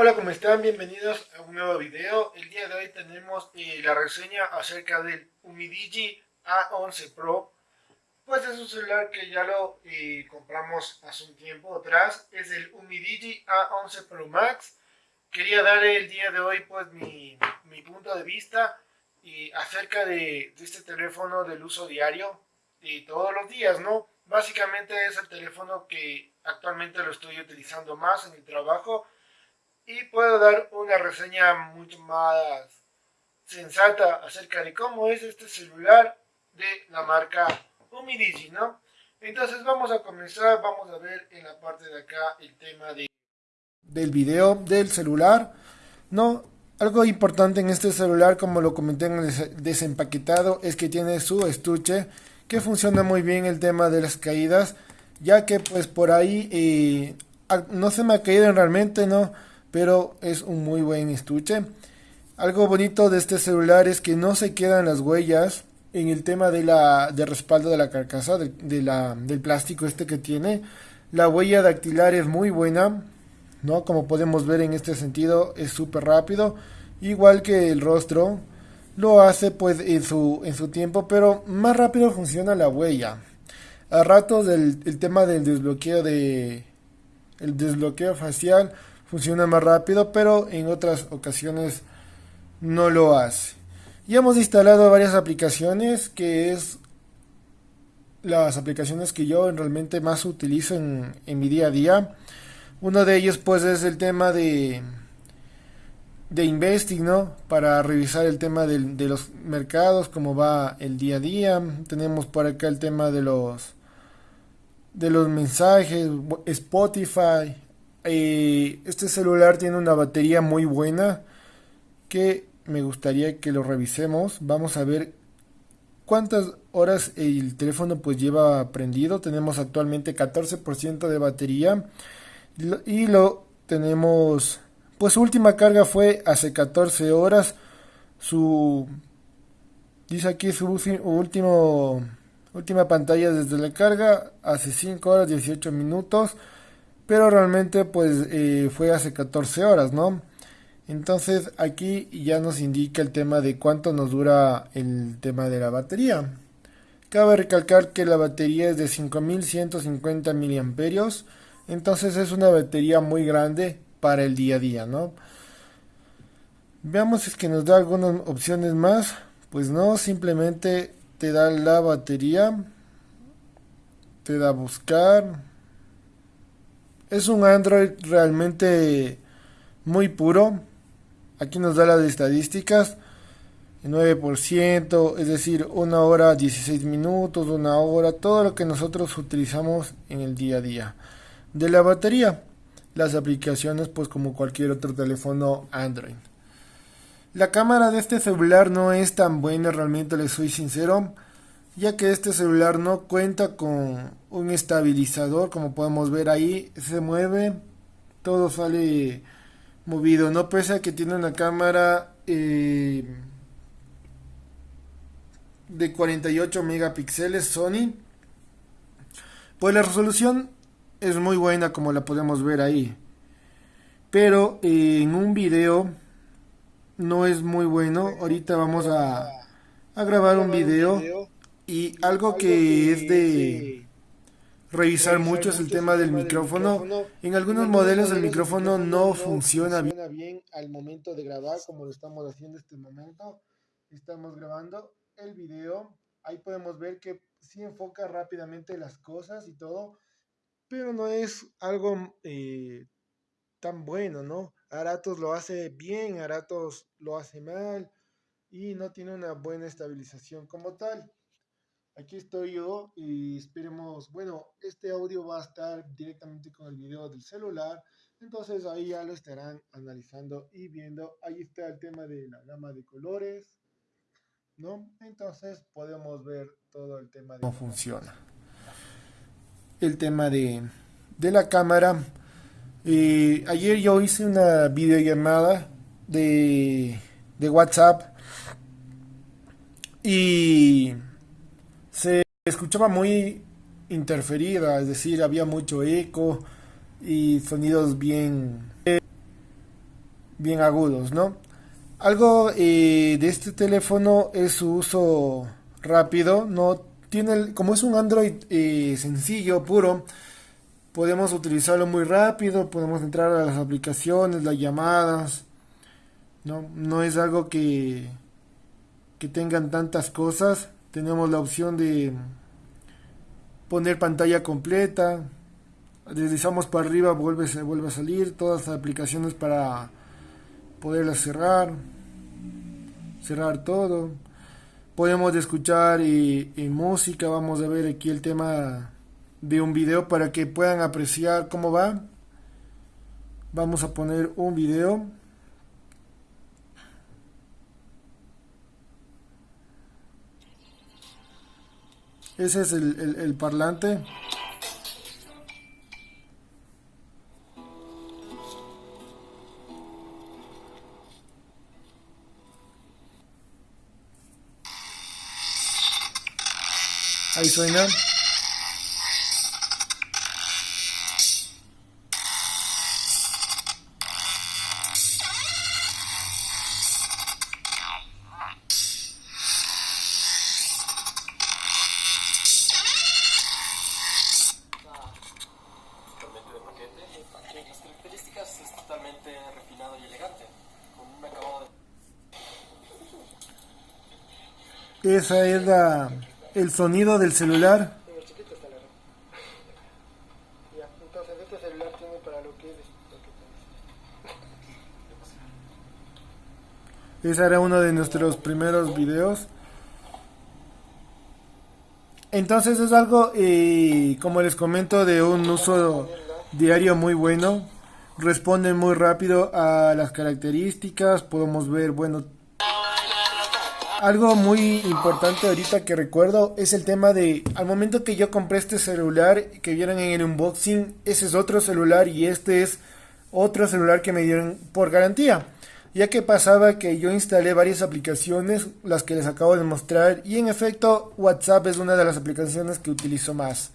Hola, ¿cómo están? Bienvenidos a un nuevo video. El día de hoy tenemos eh, la reseña acerca del Umidigi A11 Pro. Pues es un celular que ya lo eh, compramos hace un tiempo atrás. Es el Umidigi A11 Pro Max. Quería dar el día de hoy pues mi, mi punto de vista y acerca de, de, este teléfono del uso diario y todos los días, ¿no? Básicamente es el teléfono que actualmente lo estoy utilizando más en el trabajo y puedo dar una reseña mucho más sensata acerca de cómo es este celular de la marca Umidigi, ¿no? Entonces vamos a comenzar, vamos a ver en la parte de acá el tema de, del video del celular, ¿no? Algo importante en este celular, como lo comenté en el desempaquetado, es que tiene su estuche, que funciona muy bien el tema de las caídas, ya que pues por ahí eh, no se me ha caído realmente, ¿no? Pero es un muy buen estuche. Algo bonito de este celular es que no se quedan las huellas en el tema de la de respaldo de la carcasa, de, la, del plástico este que tiene. La huella dactilar es muy buena, ¿no? Como podemos ver en este sentido es súper rápido, igual que el rostro. Lo hace pues en su, en su tiempo, pero más rápido funciona la huella. A ratos el, el tema del desbloqueo de el desbloqueo facial funciona más rápido, pero en otras ocasiones no lo hace. Ya hemos instalado varias aplicaciones, que es las aplicaciones que yo realmente más utilizo en, mi día a día. Uno de ellos pues es el tema de de investing, ¿no? Para revisar el tema de, de los mercados, cómo va el día a día. Tenemos por acá el tema de los de los mensajes, Spotify, eh, este celular tiene una batería muy buena que me gustaría que lo revisemos. Vamos a ver cuántas horas el teléfono pues lleva prendido. Tenemos actualmente 14% de batería y lo tenemos pues su última carga fue hace 14 horas. Su dice aquí su último última pantalla desde la carga hace 5 horas 18 minutos pero realmente pues eh, fue hace 14 horas, ¿no? Entonces aquí ya nos indica el tema de cuánto nos dura el tema de la batería. Cabe recalcar que la batería es de 5150 miliamperios, entonces es una batería muy grande para el día a día, ¿no? Veamos si es que nos da algunas opciones más. Pues no, simplemente te da la batería, te da buscar, es un Android realmente muy puro. Aquí nos da las estadísticas. 9%, es decir, una hora 16 minutos, una hora, todo lo que nosotros utilizamos en el día a día. De la batería, las aplicaciones pues como cualquier otro teléfono Android. La cámara de este celular no es tan buena, realmente les soy sincero ya que este celular no cuenta con un estabilizador como podemos ver ahí se mueve todo sale movido no pese a que tiene una cámara eh, de 48 megapíxeles Sony pues la resolución es muy buena como la podemos ver ahí. Pero eh, en un video no es muy bueno. Ahorita vamos a, a grabar un video y algo que es de revisar mucho es el tema del micrófono. En algunos modelos el micrófono no funciona bien al momento de grabar como lo estamos haciendo en este momento. Estamos grabando el video. Ahí podemos ver que sí enfoca rápidamente las cosas y todo, pero no es algo eh, tan bueno, ¿no? Aratos lo hace bien, Aratos lo hace mal y no tiene una buena estabilización como tal. Aquí estoy yo y esperemos, bueno, este audio va a estar directamente con el video del celular, entonces ahí ya lo estarán analizando y viendo. Ahí está el tema de la gama de colores, ¿no? Entonces podemos ver todo el tema de cómo funciona. El tema de, de la cámara. Eh, ayer yo hice una videollamada de, de WhatsApp y se escuchaba muy interferida, es decir, había mucho eco y sonidos bien... bien agudos, ¿no? Algo eh, de este teléfono es su uso rápido, no tiene, como es un Android eh, sencillo, puro, podemos utilizarlo muy rápido, podemos entrar a las aplicaciones, las llamadas, no, no es algo que, que tengan tantas cosas, tenemos la opción de poner pantalla completa, deslizamos para arriba, vuelve, vuelve a salir, todas las aplicaciones para poderlas cerrar, cerrar todo. Podemos escuchar y, música, vamos a ver aquí el tema de un video para que puedan apreciar cómo va. Vamos a poner un video. Ese es el, el parlante. Ahí suena. Esa es la, el sonido del celular. Ese era uno de nuestros primeros videos. Entonces es algo, eh, como les comento, de un uso diario muy bueno. Responde muy rápido a las características. Podemos ver, bueno, algo muy importante ahorita que recuerdo es el tema de, al momento que yo compré este celular, que vieron en el unboxing, ese es otro celular y este es otro celular que me dieron por garantía. Ya que pasaba que yo instalé varias aplicaciones, las que les acabo de mostrar, y en efecto WhatsApp es una de las aplicaciones que utilizo más.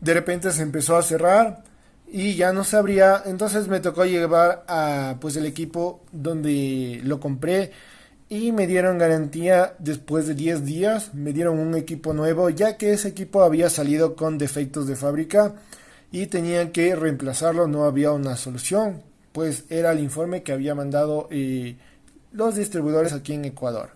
De repente se empezó a cerrar y ya no sabría, entonces me tocó llevar a pues el equipo donde lo compré y me dieron garantía después de 10 días, me dieron un equipo nuevo ya que ese equipo había salido con defectos de fábrica y tenían que reemplazarlo, no había una solución, pues era el informe que había mandado eh, los distribuidores aquí en Ecuador.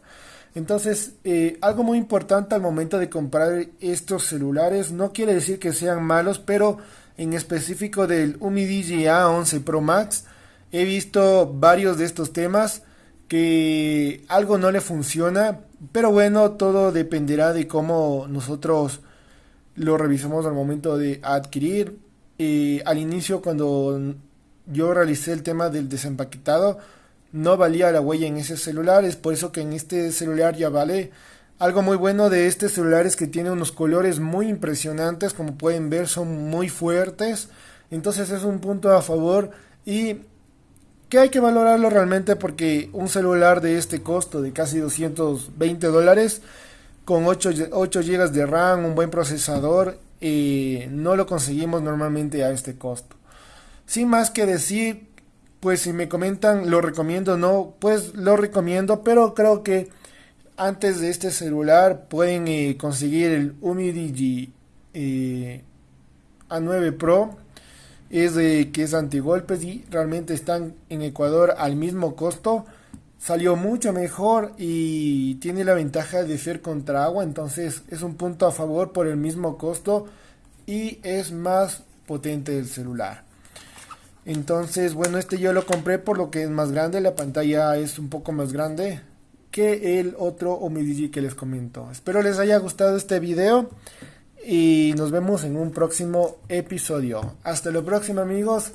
Entonces, eh, algo muy importante al momento de comprar estos celulares, no quiere decir que sean malos, pero en específico del Umidigi A11 Pro Max, he visto varios de estos temas que algo no le funciona, pero bueno, todo dependerá de cómo nosotros lo revisamos al momento de adquirir. y al inicio, cuando yo realicé el tema del desempaquetado, no valía la huella en ese celular, es por eso que en este celular ya vale. Algo muy bueno de este celular es que tiene unos colores muy impresionantes, como pueden ver son muy fuertes, entonces es un punto a favor y que hay que valorarlo realmente porque un celular de este costo de casi 220 dólares con 8, 8 GB de RAM, un buen procesador, eh, no lo conseguimos normalmente a este costo. Sin más que decir, pues si me comentan lo recomiendo o no, pues lo recomiendo, pero creo que antes de este celular pueden eh, conseguir el Umidigi eh, A9 Pro es de que es antigolpes y realmente están en Ecuador al mismo costo. Salió mucho mejor y tiene la ventaja de ser contra agua, entonces es un punto a favor por el mismo costo y es más potente el celular. Entonces, bueno, este yo lo compré por lo que es más grande, la pantalla es un poco más grande que el otro Omidigi que les comento. Espero les haya gustado este video y nos vemos en un próximo episodio. Hasta la próxima amigos.